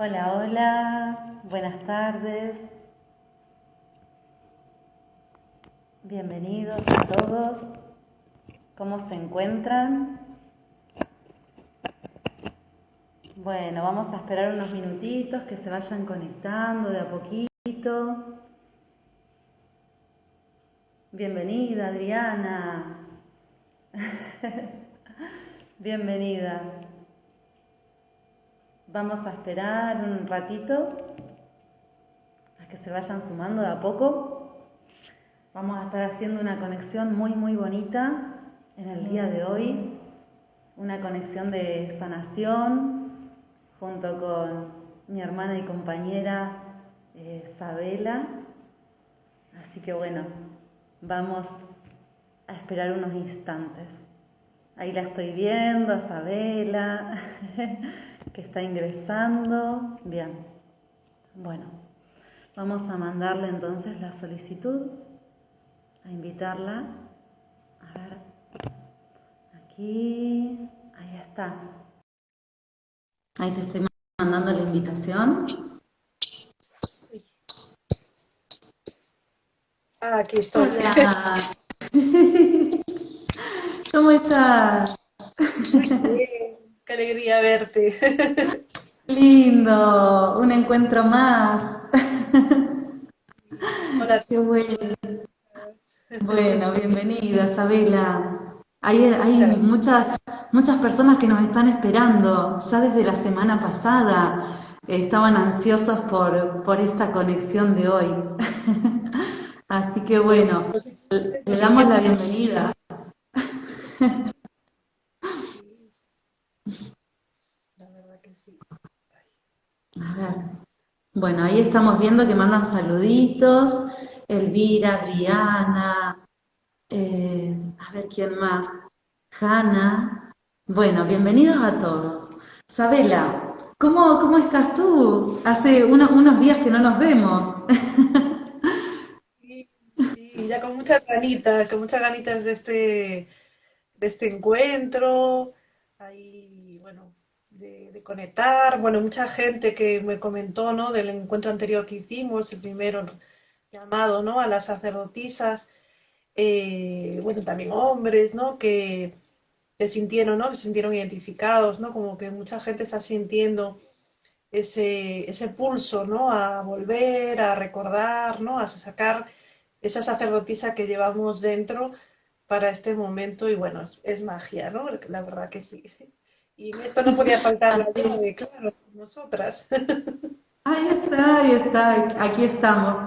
Hola, hola, buenas tardes. Bienvenidos a todos. ¿Cómo se encuentran? Bueno, vamos a esperar unos minutitos que se vayan conectando de a poquito. Bienvenida, Adriana. Bienvenida. Vamos a esperar un ratito a que se vayan sumando de a poco. Vamos a estar haciendo una conexión muy, muy bonita en el día de hoy. Una conexión de sanación junto con mi hermana y compañera eh, Sabela. Así que bueno, vamos a esperar unos instantes. Ahí la estoy viendo, Sabela. que está ingresando. Bien. Bueno, vamos a mandarle entonces la solicitud, a invitarla. A ver, aquí, ahí está. Ahí te estoy mandando la invitación. Ah, aquí estoy. Hola. ¿Cómo estás? Qué alegría verte. Lindo, un encuentro más. Hola. Qué bueno. Bueno, bienvenida, Isabela. Hay, hay muchas, muchas personas que nos están esperando, ya desde la semana pasada. Estaban ansiosos por, por esta conexión de hoy. Así que bueno, le damos la bienvenida. A ver. Bueno, ahí estamos viendo que mandan saluditos. Elvira, Rihanna, eh, a ver quién más. Hanna. Bueno, bienvenidos a todos. Sabela, ¿cómo, cómo estás tú? Hace unos días que no nos vemos. Sí, ya con muchas ganitas, con muchas ganitas de este, de este encuentro. De, conectar. Bueno, mucha gente que me comentó, ¿no? Del encuentro anterior que hicimos, el primero llamado, ¿no? A las sacerdotisas. Eh, bueno, también hombres, ¿no? Que, que sintieron, ¿no? Se sintieron identificados, ¿no? Como que mucha gente está sintiendo ese, ese pulso, ¿no? A volver, a recordar, ¿no? A sacar esa sacerdotisa que llevamos dentro para este momento y bueno, es, es magia, ¿no? La verdad que sí. Y esto no podía faltar, de, claro, nosotras. Ahí está, ahí está, aquí estamos.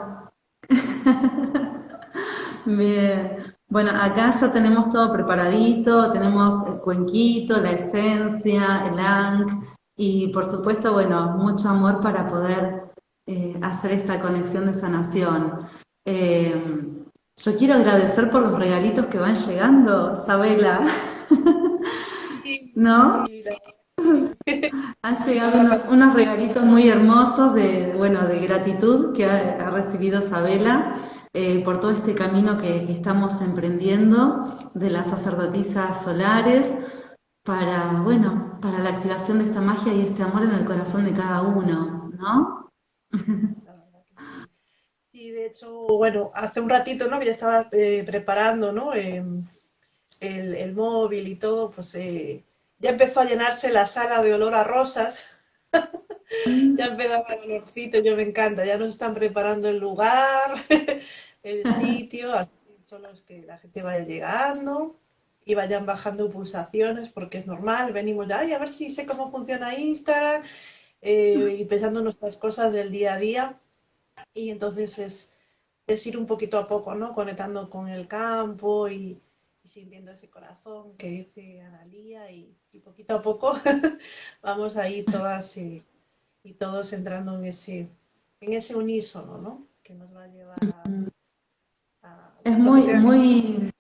Bien. Bueno, acá ya tenemos todo preparadito, tenemos el cuenquito, la esencia, el ang, y por supuesto, bueno, mucho amor para poder eh, hacer esta conexión de sanación. Eh, yo quiero agradecer por los regalitos que van llegando, Sabela. ¿No? Han llegado unos, regalitos muy hermosos de, bueno, de gratitud que ha, recibido Sabela eh, por todo este camino que, estamos emprendiendo de las sacerdotisas solares para, bueno, para la activación de esta magia y este amor en el corazón de cada uno, ¿no? Sí, de hecho, bueno, hace un ratito, ¿no? Que ya estaba eh, preparando, ¿no? Em, el, el, móvil y todo, pues eh, ya empezó a llenarse la sala de olor a rosas. ya empezaba el olorcito, yo me encanta, ya nos están preparando el lugar, el sitio, son los que la gente vaya llegando y vayan bajando pulsaciones, porque es normal, venimos ya, a ver si sé cómo funciona Instagram, eh, y pensando nuestras cosas del día a día, y entonces es, es ir un poquito a poco, ¿no? Conectando con el campo y, y sintiendo ese corazón que dice Analía y, y poquito a poco vamos a ir todas y, y, todos entrando en ese, en ese unísono, ¿no? Que nos va a llevar a... a es muy, muy,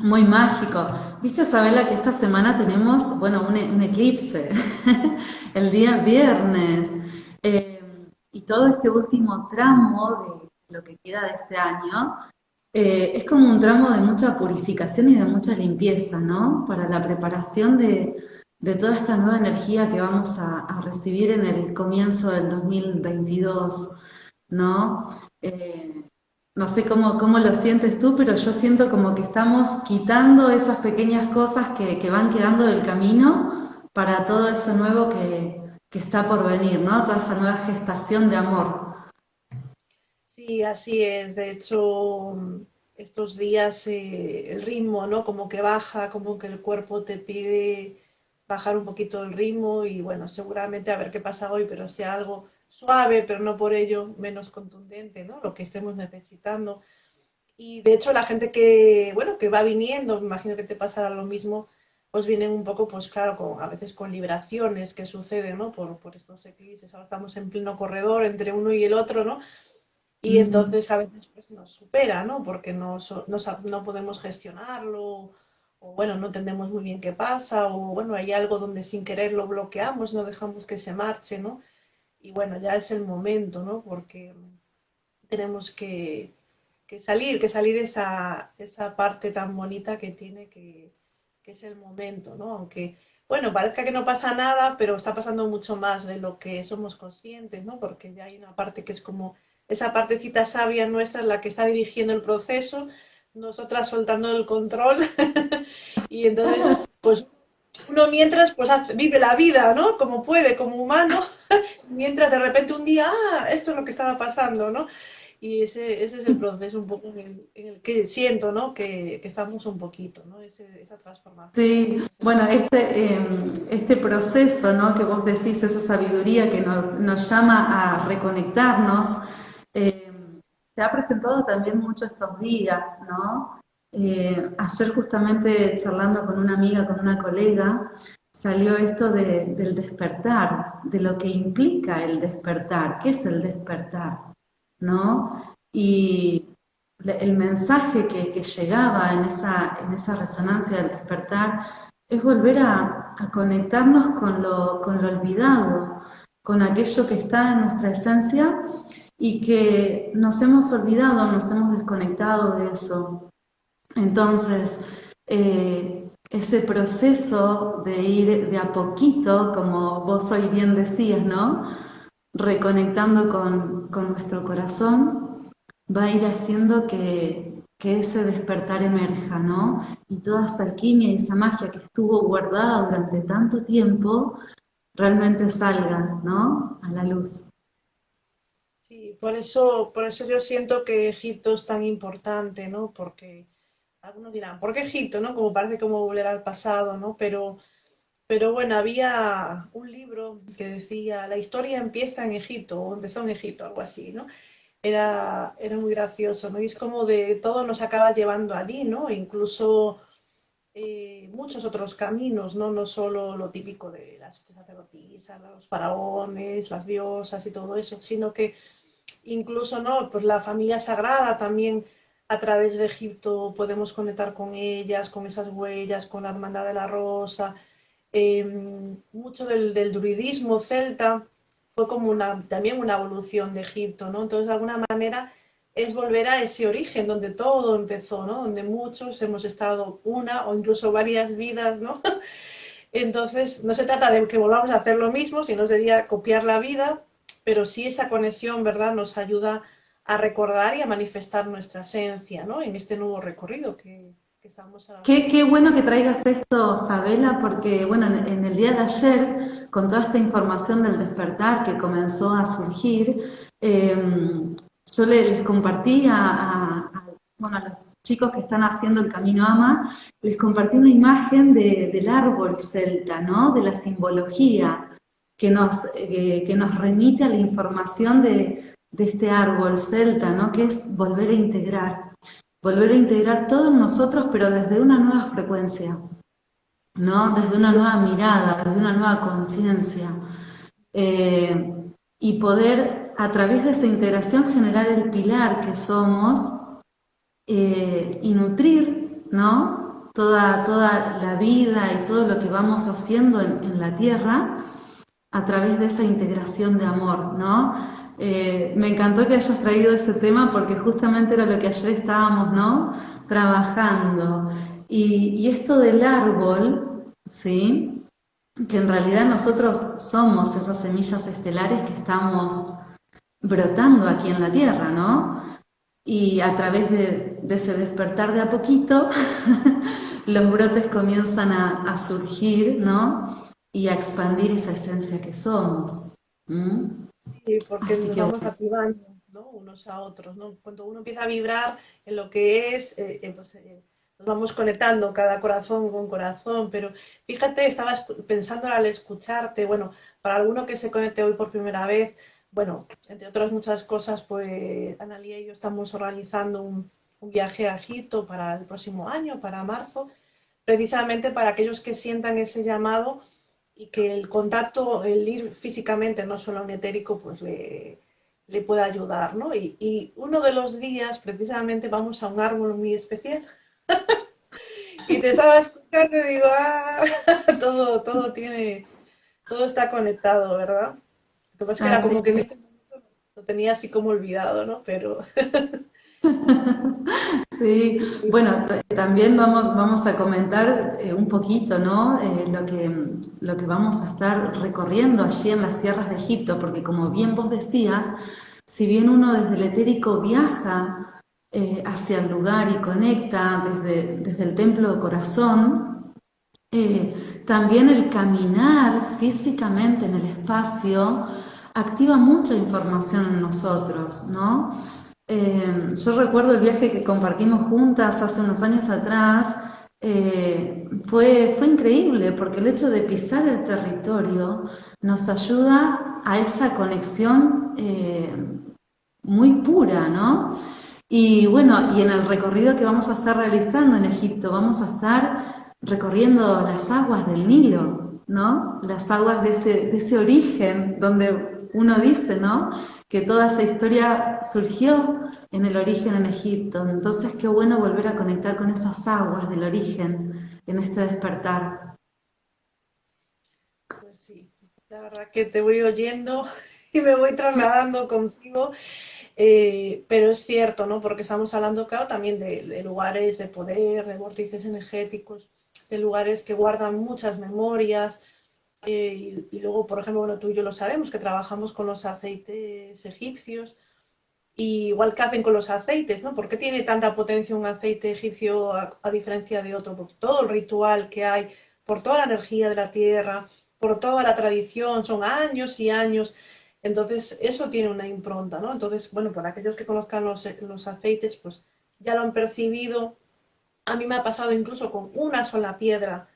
muy mágico. Viste, Isabela, que esta semana tenemos, bueno, un, un eclipse, el día viernes, eh, y todo este último tramo de lo que queda de este año eh, es como un tramo de mucha purificación y de mucha limpieza, ¿no? Para la preparación de, toda esta nueva energía que vamos a, recibir en el comienzo del 2022, ¿no? Eh, no sé cómo, cómo, lo sientes tú, pero yo siento como que estamos quitando esas pequeñas cosas que, van quedando del camino para todo eso nuevo que, está por venir, ¿no? Toda esa nueva gestación de amor. Sí, así es. De hecho, estos días eh, el ritmo, ¿no? Como que baja, como que el cuerpo te pide bajar un poquito el ritmo y bueno, seguramente a ver qué pasa hoy, pero sea algo suave, pero no por ello menos contundente, ¿no? Lo que estemos necesitando. Y de hecho la gente que, bueno, que va viniendo, me imagino que te pasará lo mismo, pues vienen un poco, pues claro, con, a veces con liberaciones que suceden, ¿no? Por, por estos eclipses, ahora estamos en pleno corredor entre uno y el otro, ¿no? Y entonces a veces pues, nos supera, ¿no? Porque no, no, no podemos gestionarlo o bueno, no entendemos muy bien qué pasa, o bueno, hay algo donde sin querer lo bloqueamos, no dejamos que se marche, ¿no? Y bueno, ya es el momento, ¿no? Porque tenemos que, salir, que salir esa, esa parte tan bonita que tiene que, que es el momento, ¿no? Aunque, bueno, parezca que no pasa nada, pero está pasando mucho más de lo que somos conscientes, ¿no? Porque ya hay una parte que es como esa partecita sabia nuestra en la que está dirigiendo el proceso nosotras soltando el control y entonces pues uno mientras pues vive la vida, ¿no? Como puede, como humano, mientras de repente un día, ah, esto es lo que estaba pasando, ¿no? Y ese, ese es el proceso un poco en el, que siento, ¿no? Que, que, estamos un poquito, ¿no? esa transformación. Sí, bueno, este, em, este proceso, ¿no? Que vos decís, esa sabiduría que nos, nos llama a reconectarnos, eh, se ha presentado también mucho estos días, ¿no? Eh, ayer justamente charlando con una amiga, con una colega, salió esto del despertar, de lo que implica el despertar, qué es el despertar, ¿no? Y el mensaje que, llegaba en esa, en esa resonancia del despertar es volver a, conectarnos con lo, con lo olvidado, con aquello que está en nuestra esencia y que nos hemos olvidado, nos hemos desconectado de eso. Entonces, eh, ese proceso de ir de a poquito, como vos hoy bien decías, ¿no? Reconectando con, nuestro corazón, va a ir haciendo que, que, ese despertar emerja, ¿no? Y toda esa alquimia y esa magia que estuvo guardada durante tanto tiempo, realmente salga, ¿no? A la luz. Sí, por eso, por eso yo siento que Egipto es tan importante, ¿no? Porque algunos dirán, ¿por qué Egipto, no? Como parece como volver al pasado, ¿no? Pero, pero bueno, había un libro que decía, la historia empieza en Egipto, o empezó en Egipto, algo así, ¿no? Era, era muy gracioso, ¿no? Y es como de todo nos acaba llevando allí, ¿no? Incluso eh, muchos otros caminos, ¿no? No solo lo típico de las sacerdotisas, los faraones, las diosas y todo eso, sino que incluso no, pues la familia sagrada también a través de Egipto podemos conectar con ellas, con esas huellas, con la hermandad de la rosa. Em, mucho del, druidismo celta fue como una, también una evolución de Egipto, ¿no? Entonces, de alguna manera, es volver a ese origen donde todo empezó, ¿no? Donde muchos hemos estado una o incluso varias vidas, ¿no? Entonces, no se trata de que volvamos a hacer lo mismo, sino sería copiar la vida, pero sí esa conexión, ¿verdad?, nos ayuda a recordar y a manifestar nuestra esencia, ¿no? En este nuevo recorrido que, estamos. Qué, qué, bueno que traigas esto, Sabela, porque, bueno, en, el día de ayer, con toda esta información del despertar que comenzó a surgir, em, yo les, compartí a, los chicos que están haciendo el Camino Ama, les compartí una imagen del árbol celta, ¿no? De la simbología que nos, eh, que nos remite a la información de, este árbol celta, ¿no? que es volver a integrar, volver a integrar todo en nosotros, pero desde una nueva frecuencia, ¿no? desde una nueva mirada, desde una nueva conciencia, eh, y poder a través de esa integración generar el pilar que somos eh, y nutrir ¿no? toda, toda la vida y todo lo que vamos haciendo en, en la tierra, a través de esa integración de amor, ¿no? Eh, me encantó que hayas traído ese tema porque justamente era lo que ayer estábamos, ¿no? Trabajando. Y, esto del árbol, ¿sí? que en realidad nosotros somos esas semillas estelares que estamos brotando aquí en la Tierra, ¿no? Y a través de, ese despertar de a poquito, los brotes comienzan a, surgir, ¿no? Y a expandir esa esencia que somos. Sí, porque nos vamos activando, ¿no? Unos a otros, ¿no? Cuando uno empieza a vibrar en lo que es, eh, eh, pues, eh, nos vamos conectando cada corazón con corazón, pero fíjate, estabas pensando al escucharte, bueno, para alguno que se conecte hoy por primera vez, bueno, entre otras muchas cosas, pues Analia y yo estamos organizando un, viaje a Egipto para el próximo año, para marzo, precisamente para aquellos que sientan ese llamado y que el contacto, el ir físicamente, no solo en etérico, pues le, le pueda ayudar, ¿no? Y, y, uno de los días, precisamente, vamos a un árbol muy especial. y te estaba escuchando y digo, ah, todo, todo tiene, todo está conectado, ¿verdad? Lo que pasa es que era como que en este momento lo tenía así como olvidado, ¿no? Pero... Sí, bueno, también vamos, vamos a comentar eh, un poquito, ¿no? Eh, lo, que, lo que vamos a estar recorriendo allí en las tierras de Egipto, porque como bien vos decías, si bien uno desde el etérico viaja eh, hacia el lugar y conecta desde, desde el templo corazón, también el caminar físicamente en el espacio activa mucha información en nosotros, ¿no? Eh, yo recuerdo el viaje que compartimos juntas hace unos años atrás, eh, fue, fue increíble porque el hecho de pisar el territorio nos ayuda a esa conexión eh, muy pura, ¿no? Y bueno, y en el recorrido que vamos a estar realizando en Egipto, vamos a estar recorriendo las aguas del Nilo, ¿no? Las aguas de ese, de ese origen donde uno dice, ¿no? Que toda esa historia surgió en el origen en Egipto. Entonces, qué bueno volver a conectar con esas aguas del origen en este despertar. Pues sí, la verdad que te voy oyendo y me voy trasladando contigo. Eh, pero es cierto, ¿no? Porque estamos hablando, claro, también de, de, lugares de poder, de vórtices energéticos, de lugares que guardan muchas memorias, eh, y, luego, por ejemplo, bueno, tú y yo lo sabemos, que trabajamos con los aceites egipcios, igual que hacen con los aceites, ¿no? ¿Por qué tiene tanta potencia un aceite egipcio a, diferencia de otro? Por todo el ritual que hay, por toda la energía de la tierra, por toda la tradición, son años y años. Entonces, eso tiene una impronta, ¿no? Entonces, bueno, para aquellos que conozcan los, los aceites, pues ya lo han percibido. A mí me ha pasado incluso con una sola piedra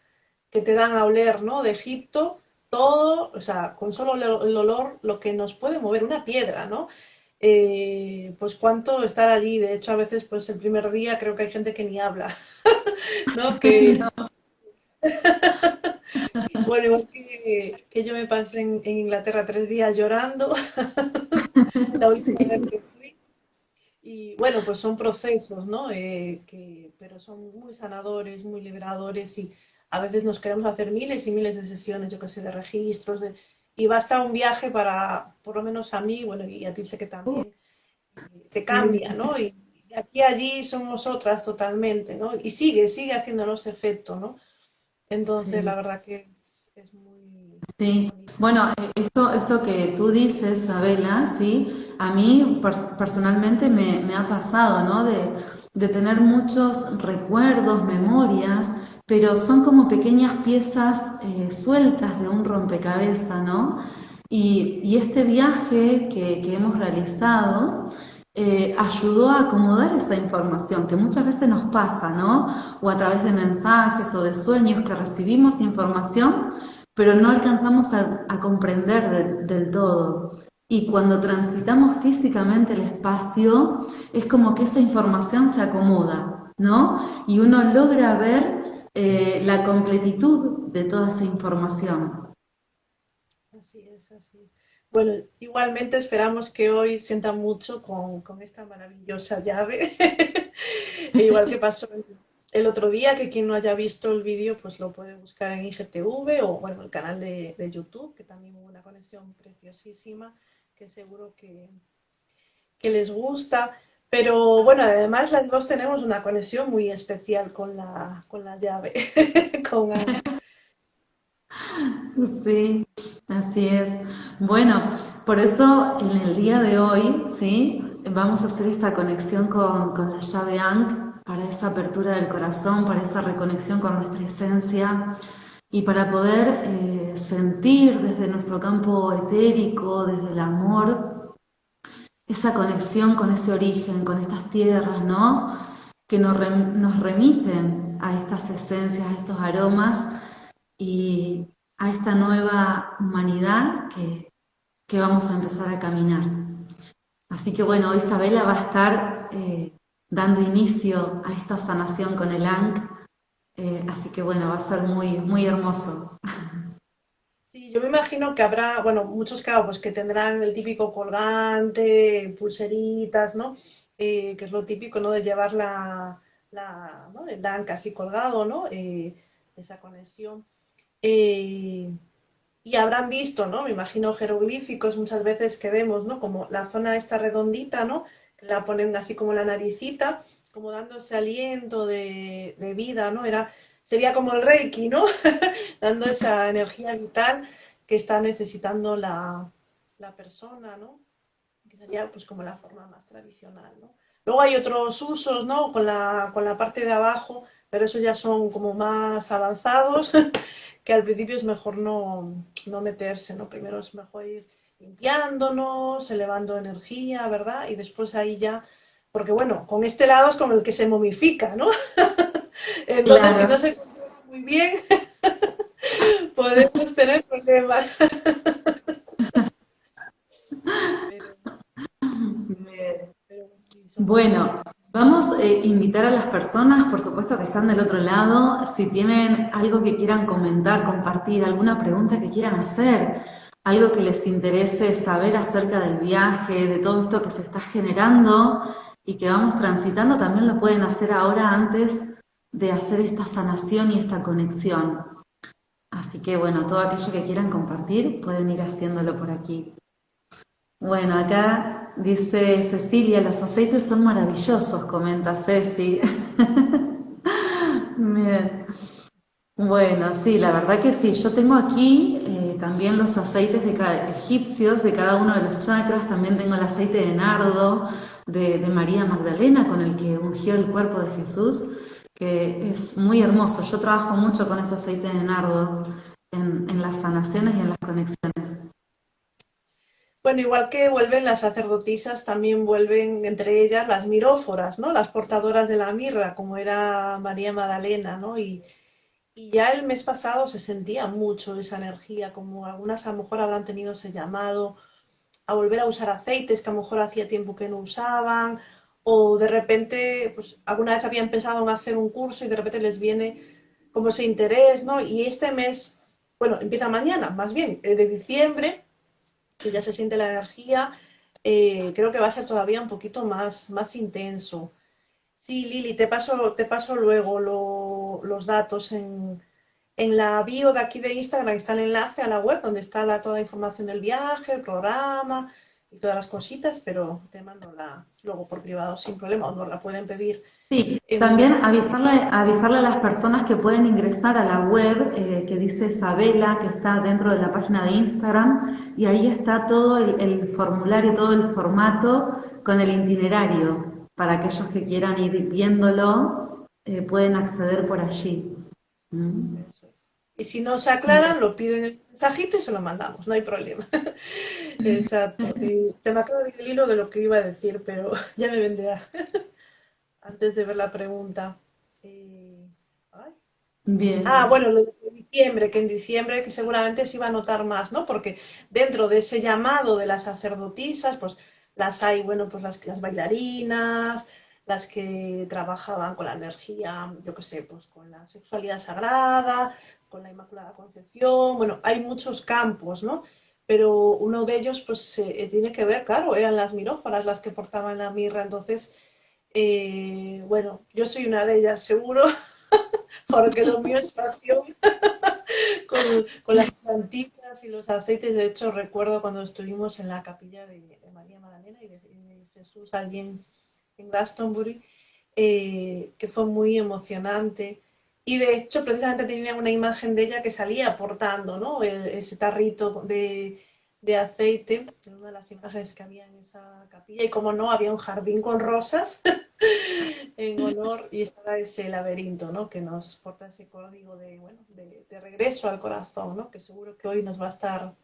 que te dan a oler, ¿no? De Egipto, todo, o sea, con solo el olor, lo que nos puede mover una piedra, ¿no? Eh, pues cuánto estar allí. De hecho, a veces, pues el primer día creo que hay gente que ni habla, ¿no? Que, bueno, igual que, yo me pasé en, Inglaterra tres días llorando, la última vez que fui. Y bueno, pues son procesos, ¿no? Eh, que, pero son muy sanadores, muy liberadores y a veces nos queremos hacer miles y miles de sesiones, yo que sé, de registros, de, y basta un viaje para, por lo menos a mí, bueno, y a ti sé que también, se cambia, ¿no? Y, aquí allí somos otras totalmente, ¿no? Y sigue, sigue haciéndonos efecto, ¿no? Entonces, la verdad que es, muy... Sí, bueno, esto, esto que tú dices, Abela, sí, a mí personalmente me, me, ha pasado, ¿no? De, de tener muchos recuerdos, memorias, pero son como pequeñas piezas eh, sueltas de un rompecabezas, ¿no? Y, este viaje que, hemos realizado eh, ayudó a acomodar esa información que muchas veces nos pasa, ¿no? O a través de mensajes o de sueños que recibimos información, pero no alcanzamos a, comprender del todo. Y cuando transitamos físicamente el espacio, es como que esa información se acomoda, ¿no? Y uno logra ver eh, la completitud de toda esa información. Así es, así. Bueno, igualmente esperamos que hoy sienta mucho con, esta maravillosa llave, e igual que pasó el otro día, que quien no haya visto el vídeo, pues lo puede buscar en IGTV o bueno, el canal de, YouTube, que también hubo una conexión preciosísima, que seguro que les gusta. Pero bueno, además las dos tenemos una conexión muy especial con la, con la llave. Sí, así es. Bueno, por eso en el día de hoy, ¿sí? Vamos a hacer esta conexión con, la llave Ankh para esa apertura del corazón, para esa reconexión con nuestra esencia y para poder eh, sentir desde nuestro campo etérico, desde el amor, esa conexión con ese origen, con estas tierras, ¿no? Que nos, remiten a estas esencias, a estos aromas y a esta nueva humanidad que, vamos a empezar a caminar. Así que bueno, Isabela va a estar eh, dando inicio a esta sanación con el ANC, eh, así que bueno, va a ser muy, muy hermoso. Yo me imagino que habrá, bueno, muchos claro, pues que tendrán el típico colgante, pulseritas, ¿no? Eh, que es lo típico, ¿no? De llevar la, la el ANC así colgado, ¿no? esa conexión. Eh, y habrán visto, ¿no? Me imagino jeroglíficos muchas veces que vemos, ¿no? Como la zona esta redondita, ¿no? La ponen así como la naricita, como dando ese aliento de, vida, ¿no? Era, sería como el reiki, ¿no? dando esa energía vital que está necesitando la, persona, ¿no? Que sería pues como la forma más tradicional, ¿no? Luego hay otros usos, ¿no? Con la, con la parte de abajo, pero esos ya son como más avanzados, que al principio es mejor no, meterse, ¿no? Primero es mejor ir limpiándonos, elevando energía, ¿verdad? Y después ahí ya, porque bueno, con este lado es como el que se momifica, ¿no? Entonces, si no se controla muy bien, podemos Bueno, Vamos a eh, invitar a las personas, por supuesto que están del otro lado, si tienen algo que quieran comentar, compartir, alguna pregunta que quieran hacer, algo que les interese saber acerca del viaje, de todo esto que se está generando y que vamos transitando, también lo pueden hacer ahora antes de hacer esta sanación y esta conexión. Así que bueno, todo aquello que quieran compartir pueden ir haciéndolo por aquí. Bueno, acá Dice Cecilia, los aceites son maravillosos, comenta Ceci. Bien. Bueno, sí, la verdad que sí. Yo tengo aquí eh, también los aceites de egipcios de cada uno de los chakras. También tengo el aceite de nardo de, María Magdalena con el que ungió el cuerpo de Jesús, es muy hermoso. Yo trabajo mucho con ese aceite de nardo en, en las sanaciones y en las conexiones. Bueno, igual que vuelven las sacerdotisas, también vuelven entre ellas las miróforas, ¿no? Las portadoras de la mirra, como era María Magdalena, ¿no? Y, ya el mes pasado se sentía mucho esa energía, como algunas a lo mejor habrán tenido ese llamado a volver a usar aceites que a lo mejor hacía tiempo que no usaban, o de repente, pues alguna vez habían pensado en hacer un curso y de repente les viene como ese interés, ¿no? Y este mes, bueno, empieza mañana, más bien, eh, de diciembre, que ya se siente la energía, eh, creo que va a ser todavía un poquito más, más intenso. Sí, Lili, te paso, te paso luego los datos en, la bio de aquí de Instagram, está el enlace a la web donde está la, toda la información del viaje, el programa y todas las cositas, pero te mando la luego por privado sin problema, o nos la pueden pedir Sí, también avisarle, avisarle a las personas que pueden ingresar a la web eh, que dice Isabela, que está dentro de la página de Instagram, y ahí está todo el, formulario, todo el formato con el itinerario. Para aquellos que quieran ir viéndolo, eh, pueden acceder por allí. ¿Mm? Y si no se aclaran, lo piden el mensajito y se lo mandamos, no hay problema. Exacto. se me acaba de ir el hilo de lo que iba a decir, pero ya me vendrá antes de ver la pregunta. Eh, Bien. Ah, bueno, lo de diciembre, que en diciembre que seguramente se iba a notar más, ¿no? Porque dentro de ese llamado de las sacerdotisas, pues las hay, bueno, pues las, las bailarinas, las que trabajaban con la energía, yo qué sé, pues con la sexualidad sagrada, con la Inmaculada Concepción, bueno, hay muchos campos, ¿no? Pero uno de ellos, pues, eh, tiene que ver, claro, eran las miróforas las que portaban la mirra, entonces eh, bueno, yo soy una de ellas, seguro, porque lo mío es pasión con, las plantitas y los aceites. De hecho, recuerdo cuando estuvimos en la capilla de, María Magdalena y de, Jesús allí en, Glastonbury, eh, que fue muy emocionante. Y de hecho, precisamente tenía una imagen de ella que salía portando ¿no? ese tarrito de, de aceite, una de las imágenes que había en esa capilla. Y como no, había un jardín con rosas en honor y estaba ese laberinto ¿no? que nos porta ese código de, bueno, de, regreso al corazón, ¿no? que seguro que hoy nos va a estar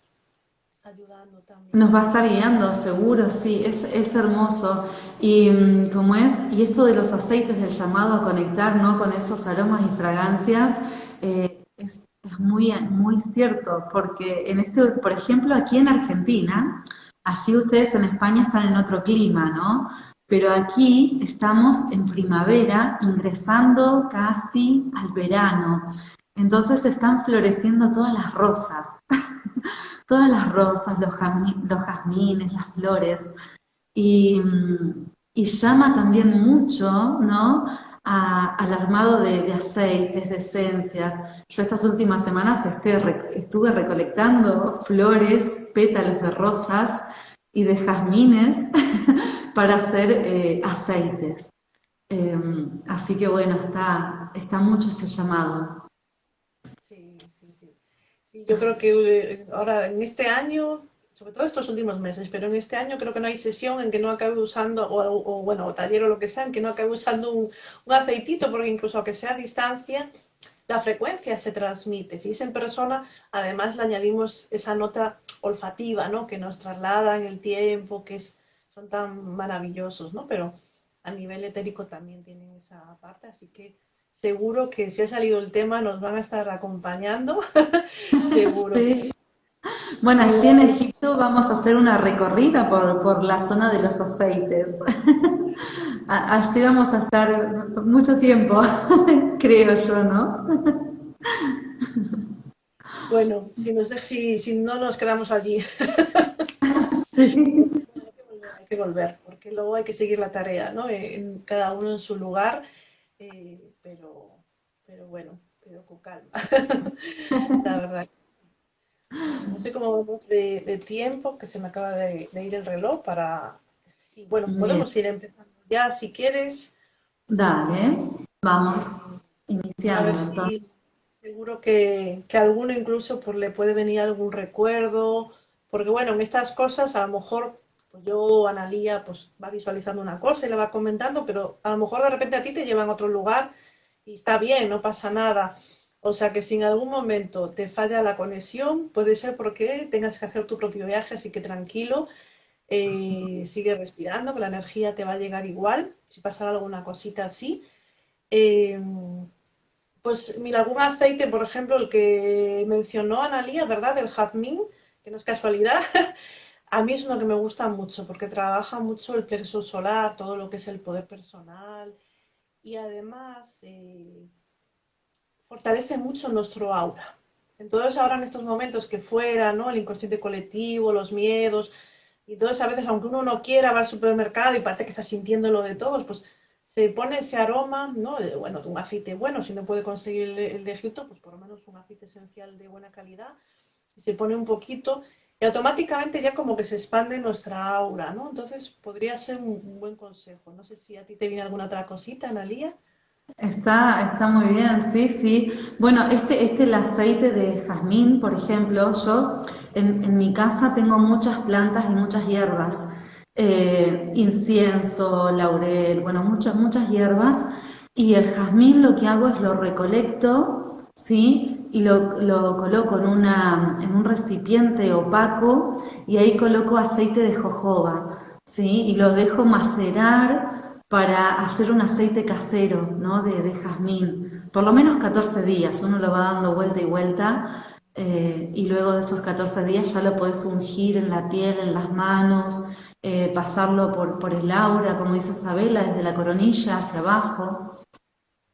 Nos va a estar guiando, seguro, sí, es, es hermoso. Y mm, como es, y esto de los aceites, del llamado a conectar ¿no? con esos aromas y fragancias, eh, es, es, muy, muy cierto, porque en este, por ejemplo, aquí en Argentina, allí ustedes en España están en otro clima, ¿no? Pero aquí estamos en primavera, ingresando casi al verano. Entonces están floreciendo todas las rosas. todas las rosas, los, jazmines, las flores, y, llama también mucho, ¿no? al armado de, aceites, de esencias. Yo estas últimas semanas este, estuve recolectando flores, pétalos de rosas y de jazmines para hacer eh, aceites. Em, así que bueno, está, está mucho ese llamado. Yo creo que eh, ahora en este año, sobre todo estos últimos meses, pero en este año creo que no hay sesión en que no acabe usando, o, bueno, o taller o lo que sea, en que no acabe usando un, aceitito, porque incluso aunque sea a distancia, la frecuencia se transmite. Si es en persona, además le añadimos esa nota olfativa, ¿no? Que nos traslada en el tiempo, que es, son tan maravillosos, ¿no? Pero a nivel etérico también tienen esa parte, así que seguro que si ha salido el tema nos van a estar acompañando, seguro. Bueno, allí en Egipto vamos a hacer una recorrida por, la zona de los aceites. Allí vamos a estar mucho tiempo, creo yo, ¿no? Bueno, si, si, no nos quedamos allí. Sí. Hay que volver, porque luego hay que seguir la tarea, ¿no? En, cada uno en su lugar. Eh, pero, pero bueno, pero con calma, la verdad. No sé cómo vamos de, tiempo, que se me acaba de, ir el reloj para... Sí, bueno, podemos ir empezando ya si quieres. Dale, vamos iniciando. seguro que, que a alguno incluso pues, le puede venir algún recuerdo, porque bueno, en estas cosas a lo mejor pues yo, Analía, pues va visualizando una cosa y le va comentando, pero a lo mejor de repente a ti te llevan a otro lugar y está bien, no pasa nada. O sea que si en algún momento te falla la conexión, puede ser porque tengas que hacer tu propio viaje, así que tranquilo, eh, sigue respirando, que la energía te va a llegar igual, si pasa alguna cosita así. Em, pues mira, algún aceite, por ejemplo, el que mencionó Analía, ¿verdad? El jazmín, que no es casualidad. A mí es uno que me gusta mucho porque trabaja mucho el plexo solar, todo lo que es el poder personal, y además eh, fortalece mucho nuestro aura. Entonces ahora en estos momentos que fuera, ¿no? El inconsciente colectivo, los miedos, y entonces a veces aunque uno no quiera va al supermercado y parece que está sintiendo lo de todos, pues se pone ese aroma, ¿no? Bueno, un aceite bueno, si no puede conseguir el, de Egipto, pues por lo menos un aceite esencial de buena calidad, se pone un poquito y automáticamente ya como que se expande nuestra aura, ¿no? Entonces podría ser un, buen consejo. No sé si a ti te viene alguna otra cosita, Analía. Está, está muy bien, sí, sí. Bueno, este, este el aceite de jazmín, por ejemplo, yo en, mi casa tengo muchas plantas y muchas hierbas. Eh, incienso, laurel, bueno, muchas, muchas hierbas. Y el jazmín lo que hago es lo recolecto, ¿sí? Y lo, coloco en, una, en un recipiente opaco y ahí coloco aceite de jojoba, ¿sí? Y lo dejo macerar para hacer un aceite casero, ¿no? De, de jazmín. Por lo menos 14 días, uno lo va dando vuelta y vuelta eh, y luego de esos 14 días ya lo puedes ungir en la piel, en las manos, eh, pasarlo por, por el aura, como dice Isabela, desde la coronilla hacia abajo.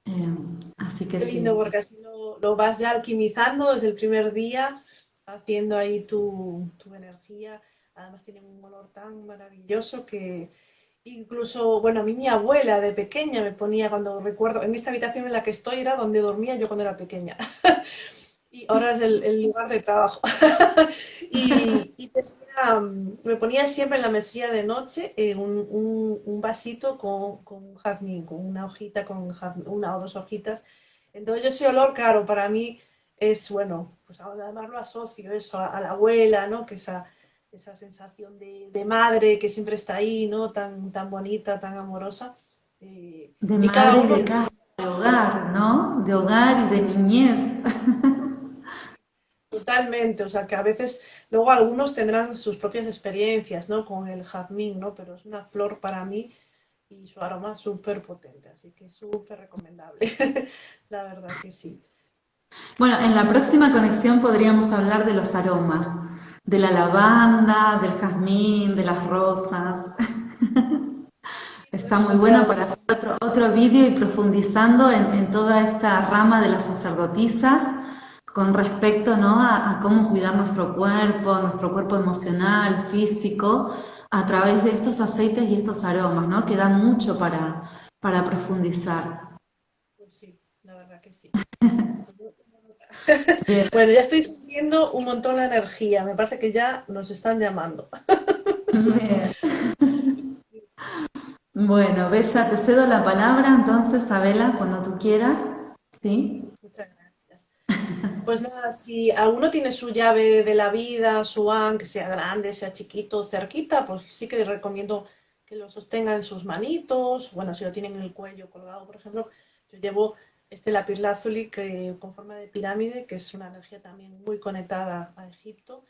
Eh, así que Qué lindo, porque así lo, vas ya alquimizando desde el primer día, haciendo ahí tu, energía. Además tiene un olor tan maravilloso que incluso, bueno, a mí mi abuela de pequeña me ponía, cuando recuerdo, en esta habitación en la que estoy era donde dormía yo cuando era pequeña. y ahora es el, lugar de trabajo. y, me ponía siempre en la mesilla de noche eh, un, vasito con, con jazmín, con una hojita, con una o dos hojitas Entonces ese olor, claro, para mí es, bueno, pues además lo asocio eso a, la abuela, ¿no? Que esa, esa sensación de, madre que siempre está ahí, ¿no? Tan, tan bonita, tan amorosa. Eh, de madre de casa, de hogar, ¿no? De hogar y de niñez. Totalmente, o sea que a veces luego algunos tendrán sus propias experiencias, ¿no? Con el jazmín, ¿no? Pero es una flor para mí y su aroma súper potente, así que súper recomendable, la verdad que sí. Bueno, en la próxima conexión podríamos hablar de los aromas, de la lavanda, del jazmín, de las rosas. Está muy bueno para hacer otro, otro vídeo y profundizando en, toda esta rama de las sacerdotisas con respecto ¿no? a, cómo cuidar nuestro cuerpo, nuestro cuerpo emocional, físico, a través de estos aceites y estos aromas, ¿no? Que dan mucho para, para profundizar. Sí, la verdad que sí. bueno, ya estoy sintiendo un montón la energía. Me parece que ya nos están llamando. Bueno, Bella, te cedo la palabra entonces, Abela, cuando tú quieras. ¿Sí? Muchas gracias. Pues nada, si alguno tiene su llave de la vida, su an, que sea grande, sea chiquito, cerquita, pues sí que les recomiendo que lo sostenga en sus manitos. Bueno, si lo tienen en el cuello colgado, por ejemplo, yo llevo este lapislázuli que, con forma de pirámide, que es una energía también muy conectada a Egipto.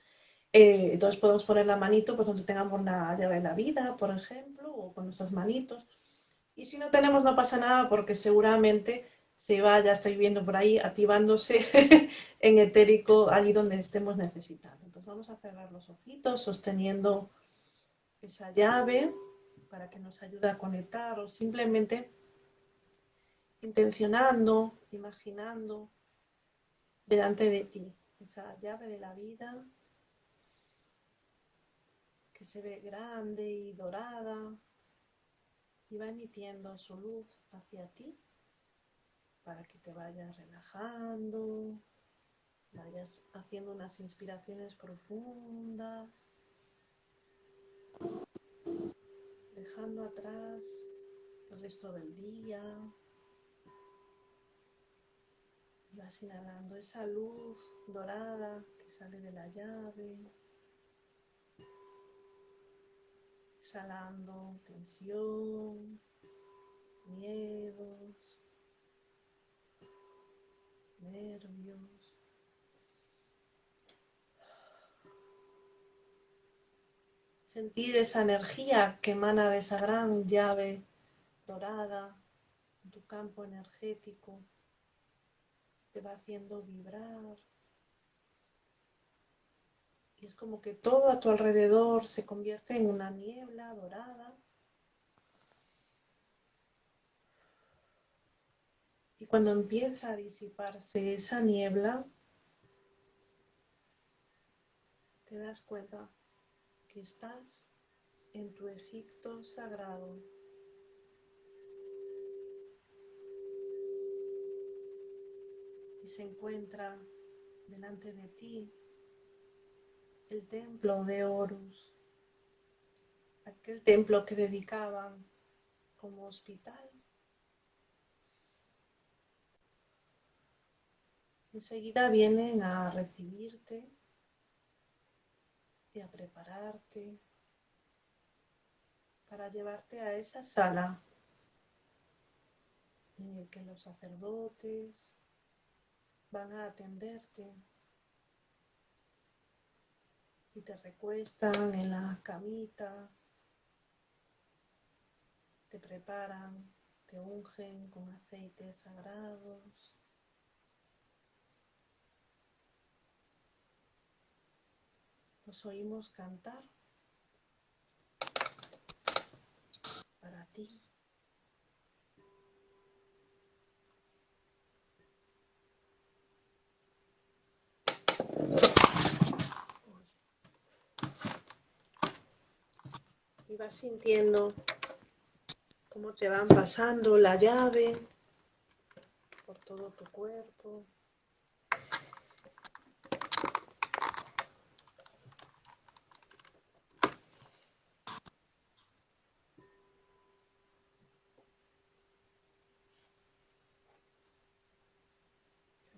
Eh, entonces podemos poner la manito pues, donde tengamos la llave de la vida, por ejemplo, o con nuestras manitos. Y si no tenemos no pasa nada porque seguramente se va, ya estoy viendo por ahí, activándose en etérico allí donde estemos necesitando. Entonces vamos a cerrar los ojitos sosteniendo esa llave para que nos ayude a conectar o simplemente intencionando, imaginando delante de ti esa llave de la vida que se ve grande y dorada y va emitiendo su luz hacia ti para que te vayas relajando, vayas haciendo unas inspiraciones profundas, dejando atrás el resto del día. Y vas inhalando esa luz dorada que sale de la llave. exhalando tensión, miedos, nervios. Sentir esa energía que emana de esa gran llave dorada en tu campo energético. Te va haciendo vibrar y es como que todo a tu alrededor se convierte en una niebla dorada. Y cuando empieza a disiparse esa niebla, te das cuenta que estás en tu Egipto sagrado. Y se encuentra delante de ti el templo de Horus, aquel templo que dedicaban como hospital. Enseguida vienen a recibirte y a prepararte para llevarte a esa sala en la que los sacerdotes van a atenderte y te recuestan en la camita, te preparan, te ungen con aceites sagrados. Los oímos cantar para ti. y vas sintiendo cómo te van pasando la llave por todo tu cuerpo.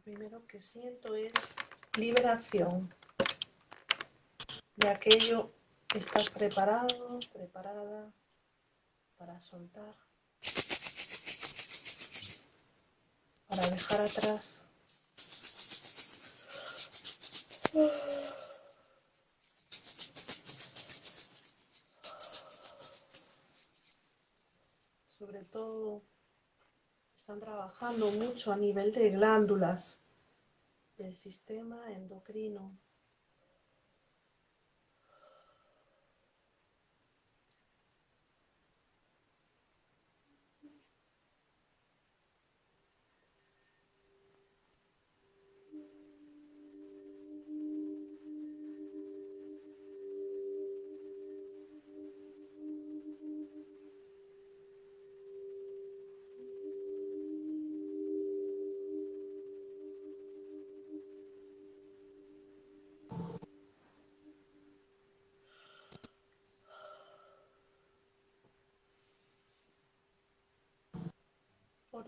Primero que siento es liberación de aquello que estás preparado, preparada para soltar, para dejar atrás. Sobre todo están trabajando mucho a nivel de glándulas del sistema endocrino.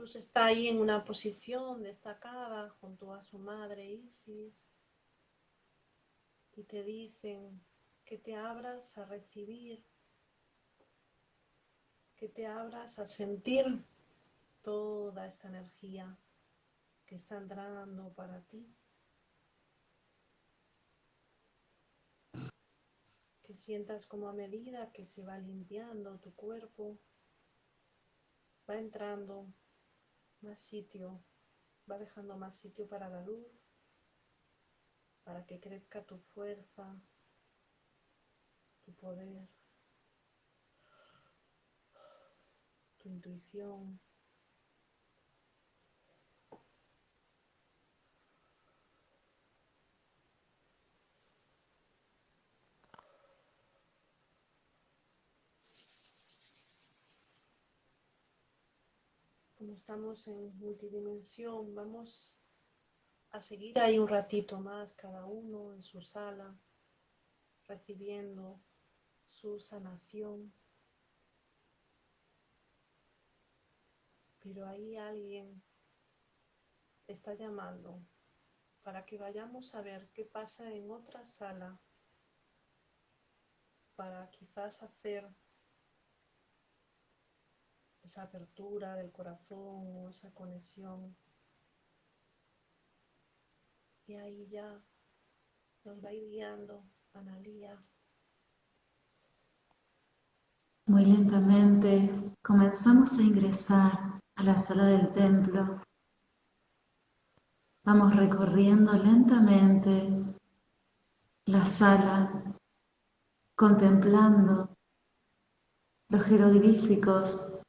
Horus está ahí en una posición destacada junto a su madre Isis y te dicen que te abras a recibir, que te abras a sentir toda esta energía que está entrando para ti. Que sientas como a medida que se va limpiando tu cuerpo, va entrando más sitio, va dejando más sitio para la luz, para que crezca tu fuerza, tu poder, tu intuición. Como estamos en multidimensión, vamos a seguir ahí un ratito más cada uno en su sala, recibiendo su sanación. Pero ahí alguien está llamando para que vayamos a ver qué pasa en otra sala, para quizás hacer esa apertura del corazón esa conexión. Y ahí ya nos va guiando. Muy lentamente comenzamos a ingresar a la sala del templo. Vamos recorriendo lentamente la sala, contemplando los jeroglíficos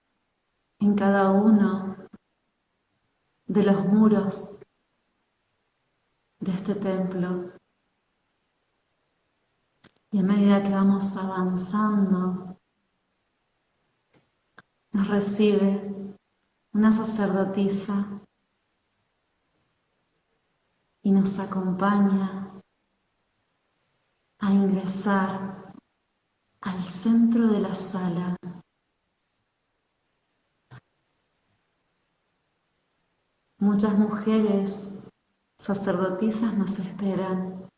en cada uno de los muros de este templo. Y a medida que vamos avanzando, nos recibe una sacerdotisa y nos acompaña a ingresar al centro de la sala Muchas mujeres sacerdotisas nos esperan.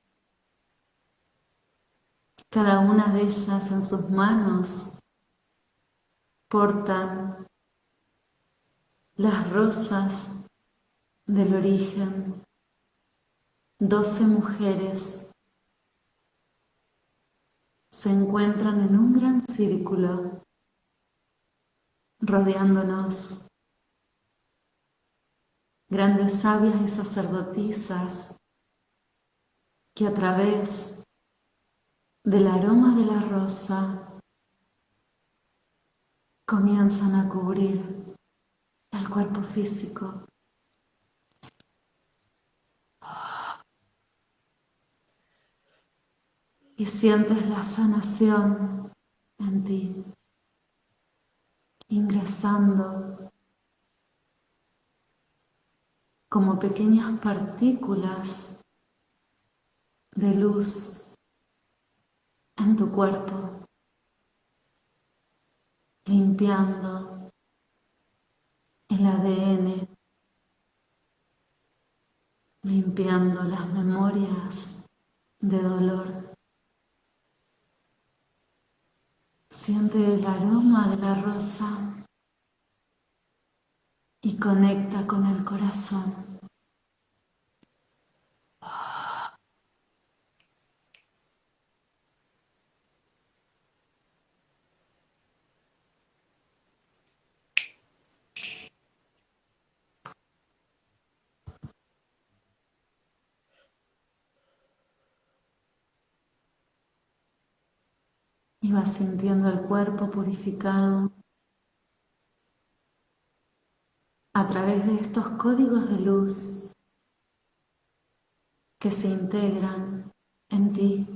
Cada una de ellas en sus manos portan las rosas del origen. Doce mujeres se encuentran en un gran círculo rodeándonos grandes sabias y sacerdotisas que a través del aroma de la rosa comienzan a cubrir el cuerpo físico. Y sientes la sanación en ti, ingresando como pequeñas partículas de luz en tu cuerpo, limpiando el ADN, limpiando las memorias de dolor. Siente el aroma de la rosa y conecta con el corazón. y vas sintiendo el cuerpo purificado a través de estos códigos de luz que se integran en ti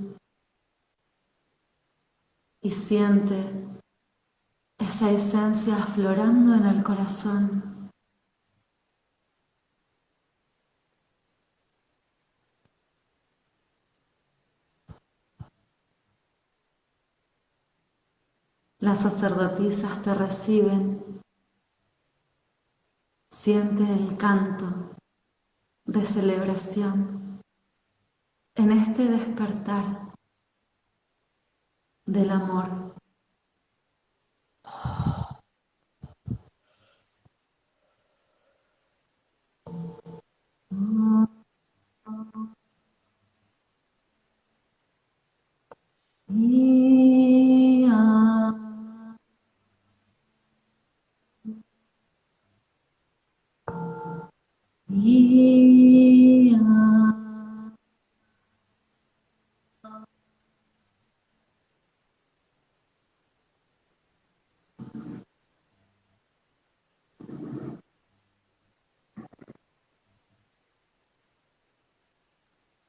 y siente esa esencia aflorando en el corazón. Las sacerdotisas te reciben. Siente el canto de celebración en este despertar del amor.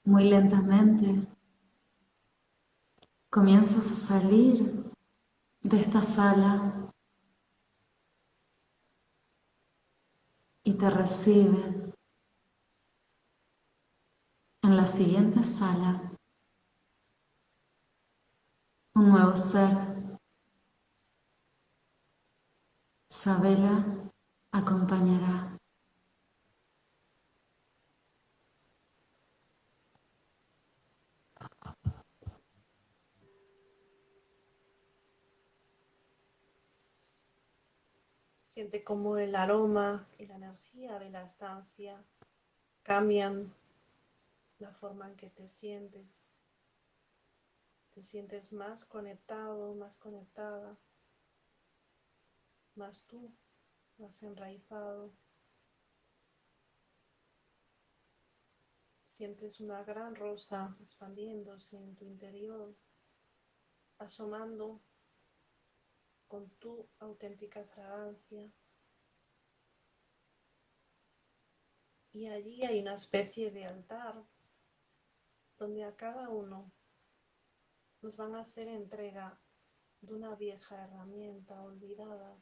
Muy lentamente comienzas a salir de esta sala y te recibe en la siguiente sala un nuevo ser. Sabela acompañará. Siente como el aroma y la energía de la estancia cambian la forma en que te sientes. Te sientes más conectado, más conectada, más tú, más enraizado. Sientes una gran rosa expandiéndose en tu interior, asomando con tu auténtica fragancia. Y allí hay una especie de altar donde a cada uno nos van a hacer entrega de una vieja herramienta olvidada.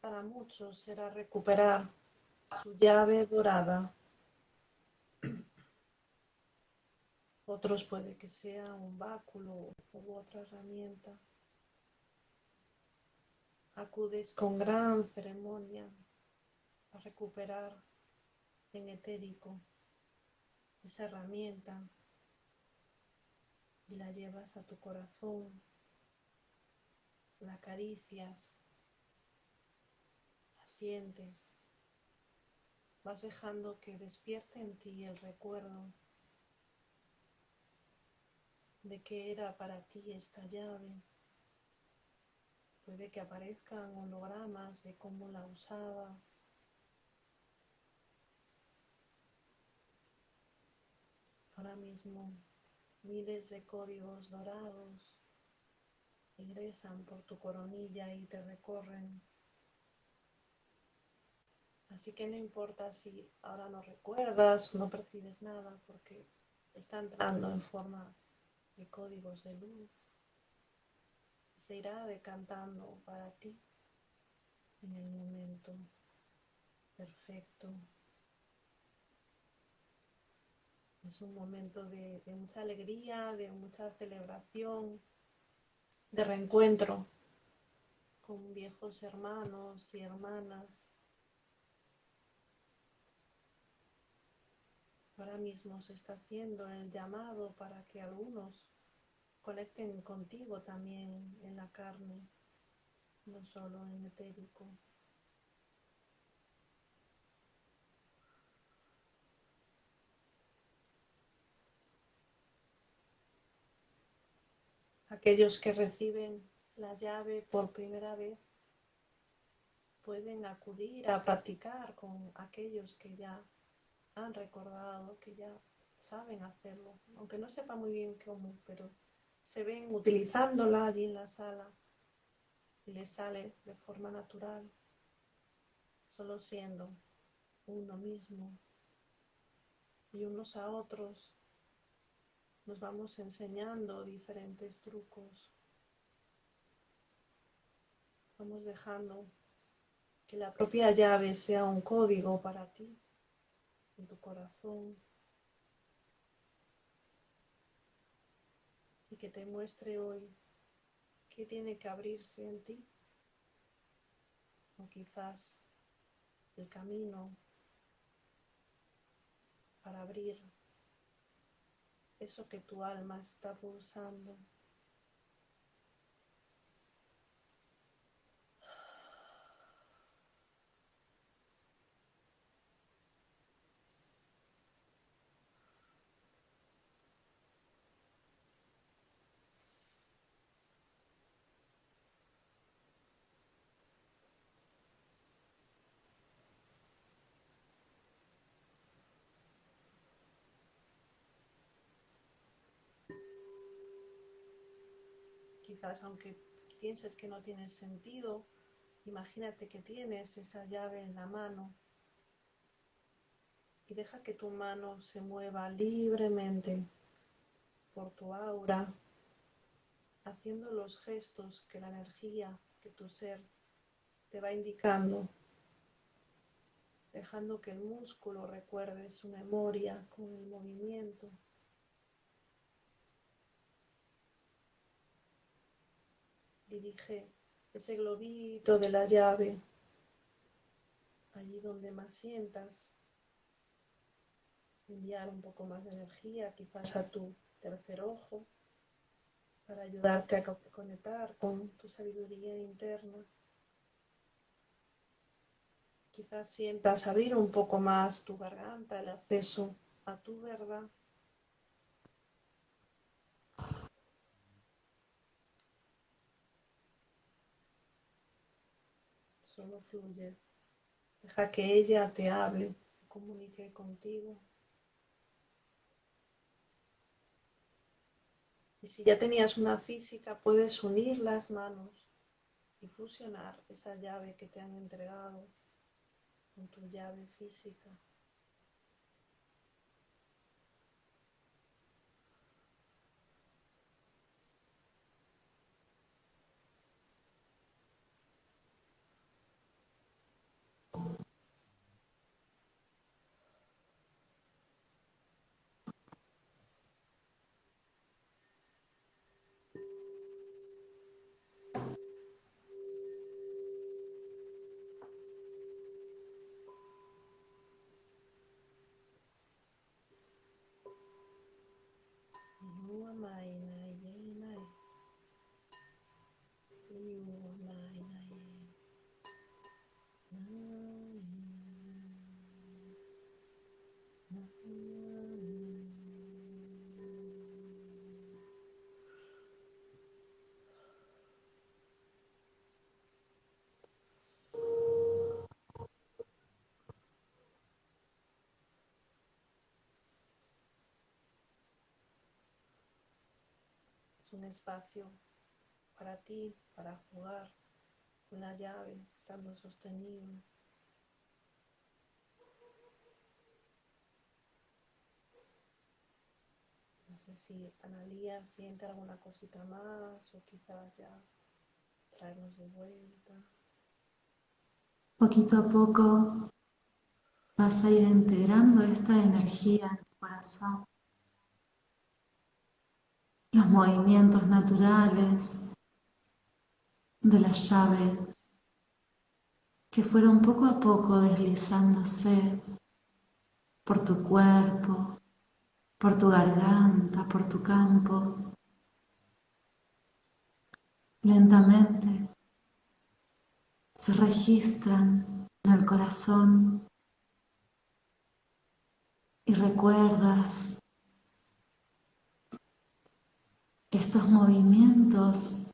Para muchos será recuperar su llave dorada. Otros puede que sea un báculo u otra herramienta. Acudes con gran ceremonia a recuperar en etérico esa herramienta y la llevas a tu corazón, la acaricias, la sientes, vas dejando que despierte en ti el recuerdo de qué era para ti esta llave. Puede que aparezcan hologramas de cómo la usabas. Ahora mismo miles de códigos dorados ingresan por tu coronilla y te recorren. Así que no importa si ahora no recuerdas, no percibes nada, porque está entrando en forma de códigos de luz se irá decantando para ti en el momento perfecto. Es un momento de mucha alegría, de mucha celebración, de reencuentro con viejos hermanos y hermanas ahora mismo se está haciendo el llamado para que algunos conecten contigo también en la carne, no solo en etérico. Aquellos que reciben la llave por primera vez pueden acudir a practicar con aquellos que ya han recordado, que ya saben hacerlo, aunque no sepa muy bien cómo, pero se ven utilizándola allí en la sala y les sale de forma natural, solo siendo uno mismo y unos a otros nos vamos enseñando diferentes trucos. Vamos dejando que la propia llave sea un código para ti, en tu corazón, y que te muestre hoy qué tiene que abrirse en ti, o quizás el camino para abrir eso que tu alma está pulsando. Quizás aunque pienses que no tiene sentido, imagínate que tienes esa llave en la mano y deja que tu mano se mueva libremente por tu aura, haciendo los gestos que la energía, que tu ser te va indicando, dejando que el músculo recuerde su memoria con el movimiento. Dirige ese globito de la llave allí donde más sientas, enviar un poco más de energía, quizás a tu tercer ojo, para ayudarte a conectar con tu sabiduría interna. Quizás sientas abrir un poco más tu garganta, el acceso a tu verdad. Solo fluye. Deja que ella te hable, se comunique contigo. Y si ya tenías una física, puedes unir las manos y fusionar esa llave que te han entregado con tu llave física. Un espacio para ti, para jugar con la llave, estando sostenido. No sé si Analía siente alguna cosita más o quizás ya traernos de vuelta. Poquito a poco vas a ir integrando esta energía en tu corazón los movimientos naturales de la llave que fueron poco a poco deslizándose por tu cuerpo, por tu garganta, por tu campo. Lentamente se registran en el corazón y recuerdas estos movimientos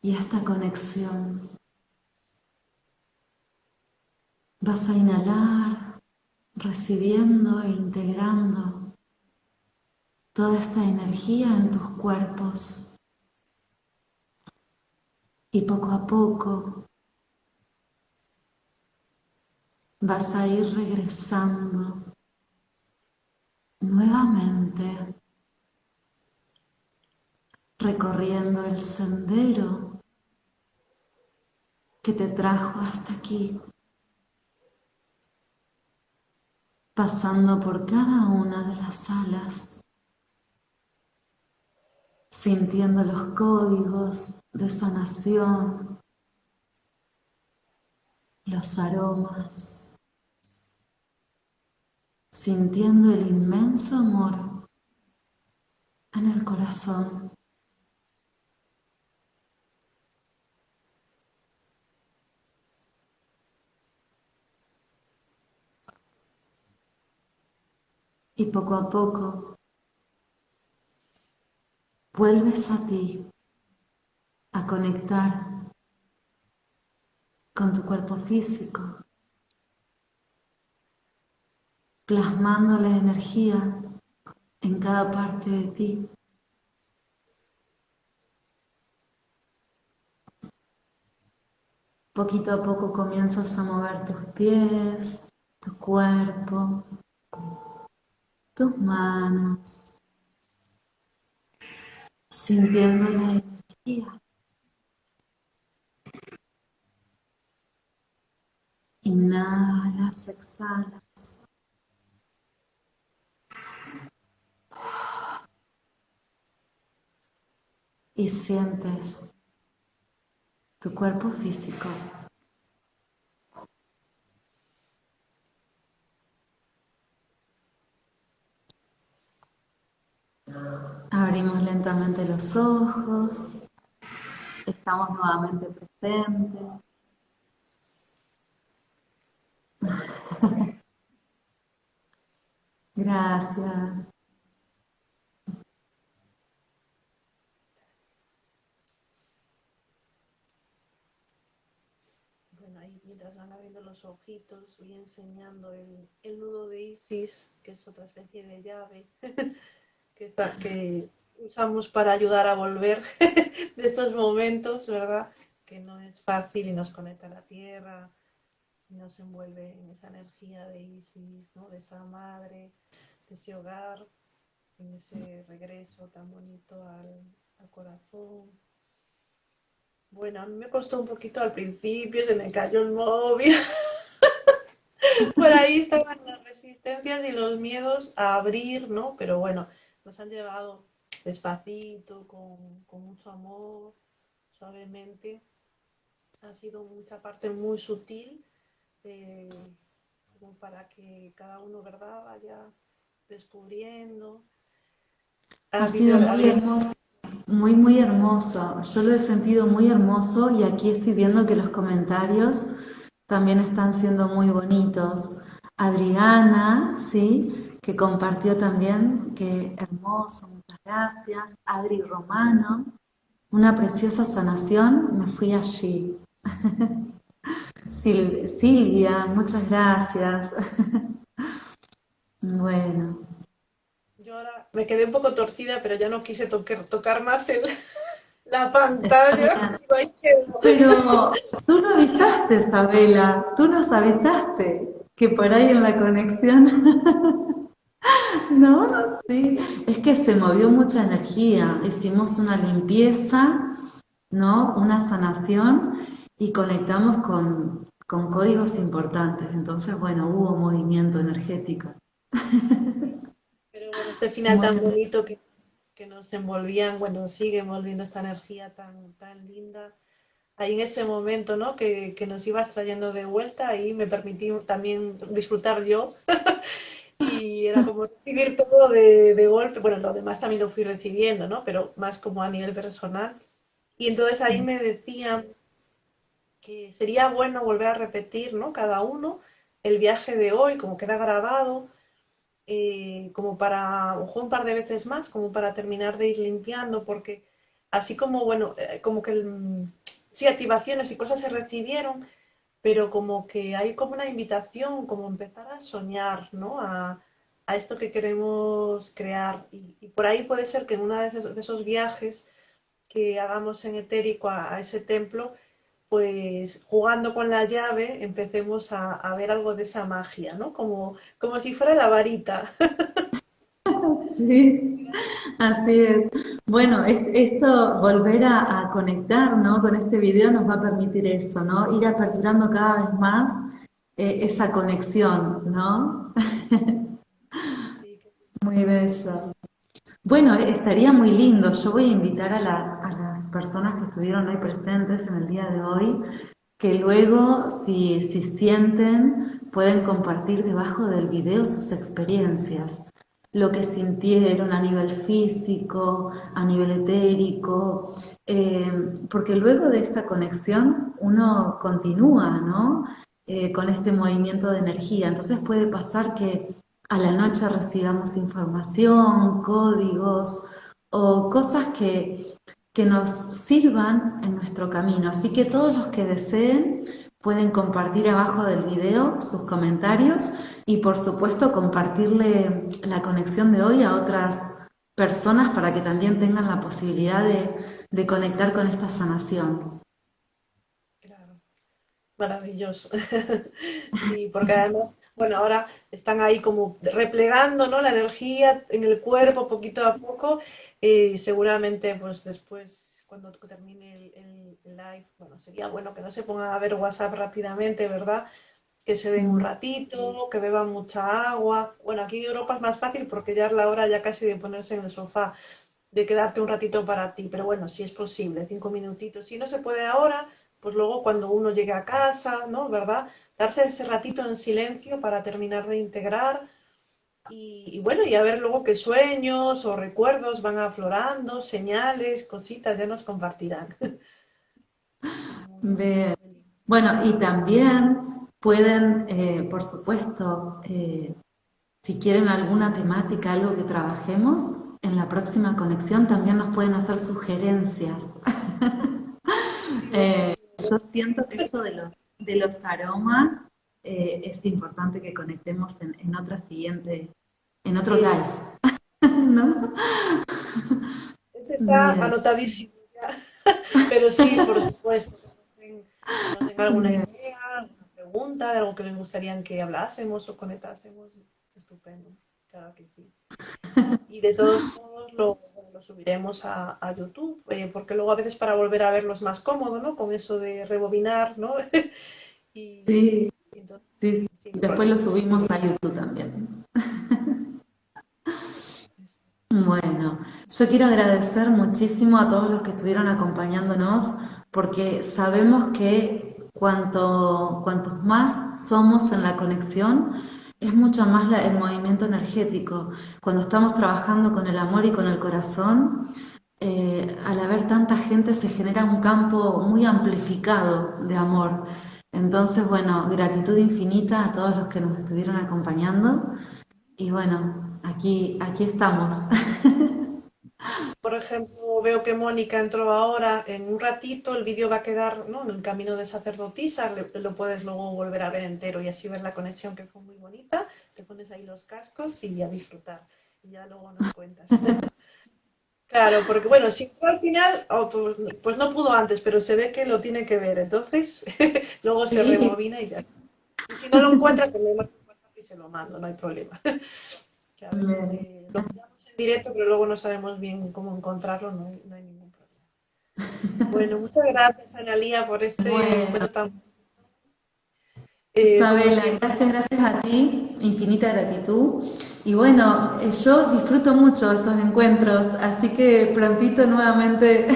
y esta conexión. Vas a inhalar recibiendo e integrando toda esta energía en tus cuerpos y poco a poco vas a ir regresando nuevamente recorriendo el sendero que te trajo hasta aquí, pasando por cada una de las salas, sintiendo los códigos de sanación, los aromas, sintiendo el inmenso amor en el corazón. Y poco a poco vuelves a ti, a conectar con tu cuerpo físico, plasmando la energía en cada parte de ti. Poquito a poco comienzas a mover tus pies, tu cuerpo, tus manos, sintiendo la energía. Inhalas, exhalas. Y sientes tu cuerpo físico Abrimos lentamente los ojos. Estamos nuevamente presentes. Gracias. Bueno, ahí mientras van abriendo los ojitos, voy enseñando el, el nudo de Isis, que es otra especie de llave. que, que usamos para ayudar a volver de estos momentos, ¿verdad? Que no es fácil y nos conecta a la tierra, y nos envuelve en esa energía de Isis, ¿no? De esa madre, de ese hogar, en ese regreso tan bonito al, al corazón. Bueno, a mí me costó un poquito al principio, se me cayó el móvil. Por ahí estaban las resistencias y los miedos a abrir, ¿no? Pero bueno, nos han llevado despacito, con, mucho amor, suavemente. Ha sido mucha parte muy sutil eh, para que cada uno, ¿verdad?, vaya descubriendo. Ha, sido muy hermoso, muy, muy hermoso. Yo lo he sentido muy hermoso y aquí estoy viendo que los comentarios también están siendo muy bonitos. Adriana, ¿sí? que compartió también, que hermoso, gracias. Adri Romano, una preciosa sanación, me fui allí. Silvia, muchas gracias. bueno. Yo ahora me quedé un poco torcida, pero ya no quise tocar, más el, la pantalla. pero tú no avisaste, Isabela, tú nos avisaste que por ahí en la conexión No, sí, es que se movió mucha energía, hicimos una limpieza, ¿no? Una sanación y conectamos con, códigos importantes, entonces, bueno, hubo movimiento energético. Pero bueno, este final tan bonito que, que, nos envolvían, bueno, sigue envolviendo esta energía tan, tan linda. Ahí en ese momento, ¿no? Que, que nos ibas trayendo de vuelta, ahí me permití también disfrutar yo y era como recibir todo de, de, golpe. Bueno, lo demás también lo fui recibiendo, ¿no? Pero más como a nivel personal. Y entonces ahí me decían que sería bueno volver a repetir, ¿no? Cada uno el viaje de hoy, como queda grabado, eh, como para, ojo, un par de veces más, como para terminar de ir limpiando, porque así como, bueno, eh, como que, sí, activaciones y cosas se recibieron, pero como que hay como una invitación, como empezar a soñar, ¿no? A, esto que queremos crear. Y, por ahí puede ser que en uno de esos, viajes que hagamos en etérico a ese templo, pues jugando con la llave empecemos a, ver algo de esa magia, ¿no? Como, como si fuera la varita. Sí, así es. Bueno, esto, volver a, conectar, ¿no? Con este video nos va a permitir eso, ¿no? Ir aperturando cada vez más eh, esa conexión, ¿no? Muy bello. Bueno, estaría muy lindo. Yo voy a invitar a, las personas que estuvieron hoy presentes en el día de hoy, que luego, si, si sienten, pueden compartir debajo del video sus experiencias, lo que sintieron a nivel físico, a nivel etérico, eh, porque luego de esta conexión uno continúa, ¿no? Eh, con este movimiento de energía. Entonces puede pasar que a la noche recibamos información, códigos o cosas que, que nos sirvan en nuestro camino. Así que todos los que deseen pueden compartir abajo del video sus comentarios y por supuesto compartirle la conexión de hoy a otras personas para que también tengan la posibilidad de, de conectar con esta sanación. Claro, maravilloso. sí, porque además bueno, ahora están ahí como replegando ¿no? la energía en el cuerpo poquito a poco y seguramente pues después cuando termine el, live, bueno, sería bueno que no se pongan a ver WhatsApp rápidamente, ¿verdad? Que se den un ratito, que beban mucha agua. Bueno, aquí en Europa es más fácil porque ya es la hora ya casi de ponerse en el sofá, de quedarte un ratito para ti, pero bueno, si es posible, cinco minutitos. Si no se puede ahora, pues luego cuando uno llegue a casa, ¿no? ¿Verdad? darse ese ratito en silencio para terminar de integrar y, bueno, y a ver luego qué sueños o recuerdos van aflorando, señales, cositas, ya nos compartirán. Bueno, y también pueden, eh, por supuesto, eh, si quieren alguna temática, algo que trabajemos, en la próxima conexión también nos pueden hacer sugerencias. Eh, yo siento que esto de los de los aromas, eh, es importante que conectemos en, en otra siguiente, en otro live. ¿No? Ese está anotadísimo Pero sí, por supuesto. Si alguna idea, pregunta de algo que les gustaría que hablásemos o conectásemos, estupendo. Claro que sí. Y de todos modos lo, subiremos a, YouTube, eh, porque luego a veces para volver a verlo es más cómodo, ¿no? Con eso de rebobinar, ¿no? sí, sí, después lo subimos a YouTube también. Bueno, yo quiero agradecer muchísimo a todos los que estuvieron acompañándonos, porque sabemos que cuanto, cuantos más somos en la conexión, es mucho más el movimiento energético. Cuando estamos trabajando con el amor y con el corazón, eh, al haber tanta gente se genera un campo muy amplificado de amor. Entonces, bueno, gratitud infinita a todos los que nos estuvieron acompañando. Y bueno, aquí, aquí estamos. Por ejemplo, veo que Mónica entró ahora en un ratito, el vídeo va a quedar ¿no? en el camino de sacerdotisa, lo puedes luego volver a ver entero y así ver la conexión que fue muy bonita, te pones ahí los cascos y a disfrutar. Y ya luego nos cuentas. claro, porque bueno, si al final, oh, pues, pues, no pudo antes, pero se ve que lo tiene que ver, entonces luego se removina y ya. Y si no lo encuentras, le mando y se lo mando, no hay problema. que a ver, directo, pero luego no sabemos bien cómo encontrarlo, no hay, ningún problema. Bueno, muchas gracias, Analía, por este bueno. tan... Eh, Isabela, gracias, gracias a ti, infinita gratitud. Y bueno, eh, yo disfruto mucho estos encuentros, así que prontito nuevamente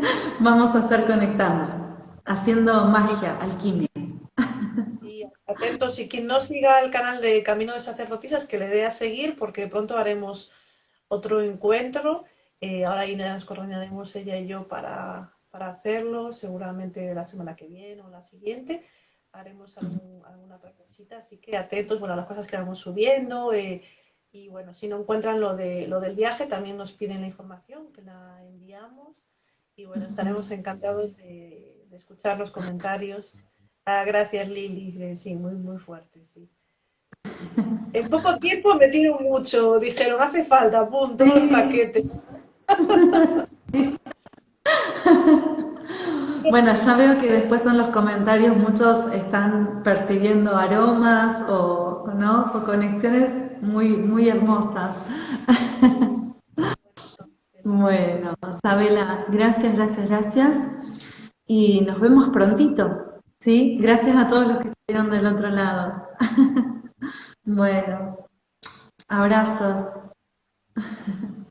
vamos a estar conectando, haciendo magia, alquimia. a atentos y quien no siga el canal de Camino de Sacerdotisas, que le dé a seguir porque pronto haremos otro encuentro. Eh, ahora ahí nos coordinaremos ella y yo para, para, hacerlo, seguramente la semana que viene o la siguiente. Haremos alguna otra cosita, así que atentos bueno, a las cosas que vamos subiendo. Eh, y bueno, si no encuentran lo, de, lo del viaje, también nos piden la información, que la enviamos. Y bueno, estaremos encantados de, escuchar los comentarios. Ah, gracias Lili, sí, muy, muy fuerte, sí. En poco tiempo me tiro mucho, dijeron, hace falta, punto, el paquete. Bueno, ya veo que después en los comentarios muchos están percibiendo aromas o, ¿no? o conexiones muy, muy hermosas. Bueno, Sabela, gracias, gracias, gracias. Y nos vemos prontito. ¿sí? Gracias a todos los que estuvieron del otro lado. Bueno, abrazos.